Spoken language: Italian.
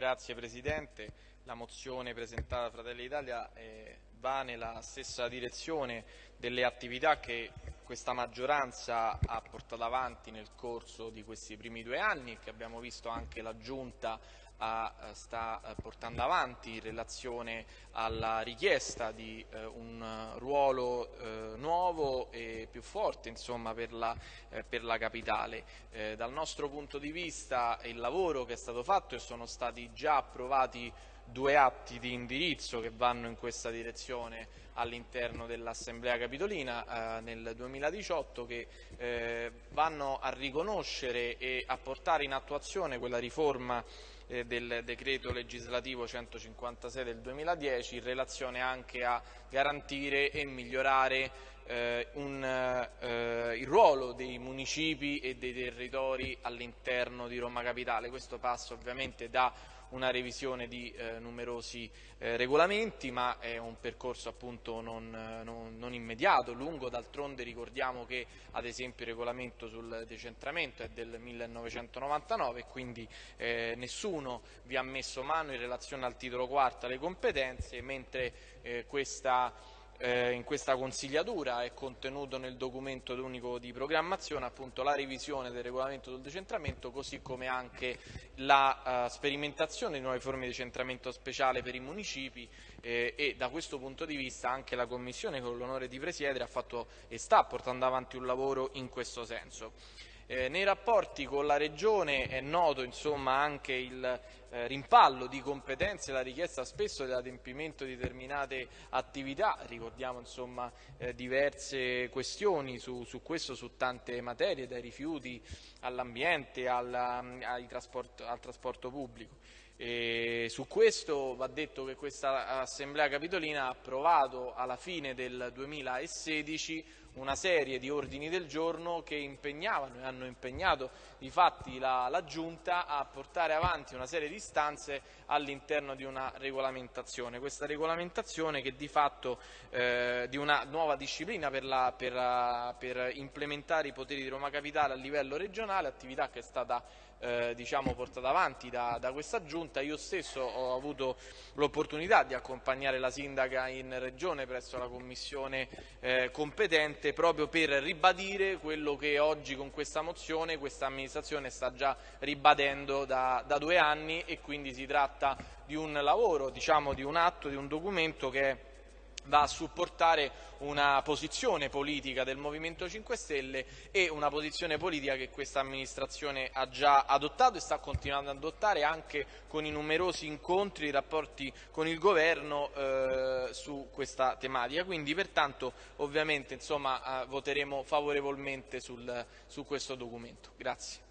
Grazie Presidente. La mozione presentata da Fratelli d'Italia eh, va nella stessa direzione delle attività che questa maggioranza ha portato avanti nel corso di questi primi due anni e che abbiamo visto anche la Giunta a, eh, sta eh, portando avanti in relazione alla richiesta di eh, un ruolo eh, nuovo e più forte insomma, per, la, eh, per, la, capitale. Eh, dal nostro punto di vista il lavoro che è stato fatto e sono stati già approvati due atti di indirizzo che vanno in questa direzione all'interno dell'Assemblea Capitolina eh, nel 2018 che eh, vanno a riconoscere e a portare in attuazione quella riforma eh, del decreto legislativo 156 del 2010 in relazione anche a garantire e migliorare eh, un, eh, il ruolo dei municipi e dei territori all'interno di Roma Capitale. Questo passa ovviamente da una revisione di eh, numerosi eh, regolamenti, ma è un percorso appunto non, non, non immediato, lungo, d'altronde ricordiamo che ad esempio il regolamento sul decentramento è del 1999 e quindi eh, nessuno vi ha messo mano in relazione al titolo quarto alle competenze, mentre eh, questa eh, in questa consigliatura è contenuto nel documento unico di programmazione appunto la revisione del regolamento del decentramento così come anche la uh, sperimentazione di nuove forme di decentramento speciale per i municipi eh, e da questo punto di vista anche la Commissione con l'onore di presiedere ha fatto e sta portando avanti un lavoro in questo senso. Eh, nei rapporti con la Regione è noto insomma, anche il eh, rimpallo di competenze, la richiesta spesso dell'adempimento di determinate attività, ricordiamo insomma, eh, diverse questioni su, su, questo, su tante materie, dai rifiuti all'ambiente, al trasporto pubblico. E su questo va detto che questa Assemblea Capitolina ha approvato alla fine del 2016 una serie di ordini del giorno che impegnavano e hanno impegnato di fatti la, la Giunta a portare avanti una serie di istanze all'interno di una regolamentazione. Questa regolamentazione che di fatto eh, di una nuova disciplina per, la, per, per implementare i poteri di Roma Capitale a livello regionale, attività che è stata eh, diciamo, portata avanti da, da, questa giunta. Io stesso ho avuto l'opportunità di accompagnare la sindaca in regione presso la commissione eh, competente proprio per ribadire quello che oggi con questa mozione questa amministrazione sta già ribadendo da, da due anni e quindi si tratta di un lavoro, diciamo, di un atto, di un documento che è va a supportare una posizione politica del Movimento 5 Stelle e una posizione politica che questa amministrazione ha già adottato e sta continuando ad adottare anche con i numerosi incontri e rapporti con il governo eh, su questa tematica. Quindi pertanto ovviamente insomma, eh, voteremo favorevolmente sul, su questo documento. Grazie.